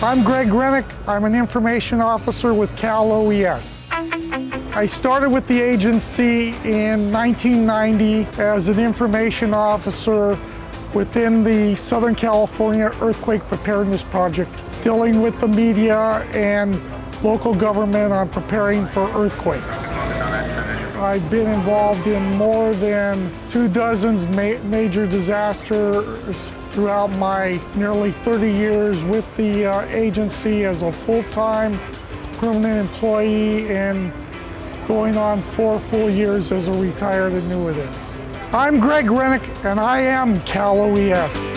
I'm Greg Rennick. I'm an information officer with Cal OES. I started with the agency in 1990 as an information officer within the Southern California Earthquake Preparedness Project, dealing with the media and local government on preparing for earthquakes. I've been involved in more than two dozens ma major disasters throughout my nearly 30 years with the uh, agency as a full-time permanent employee and going on four full years as a retired annuitant. I'm Greg Rennick and I am Cal OES.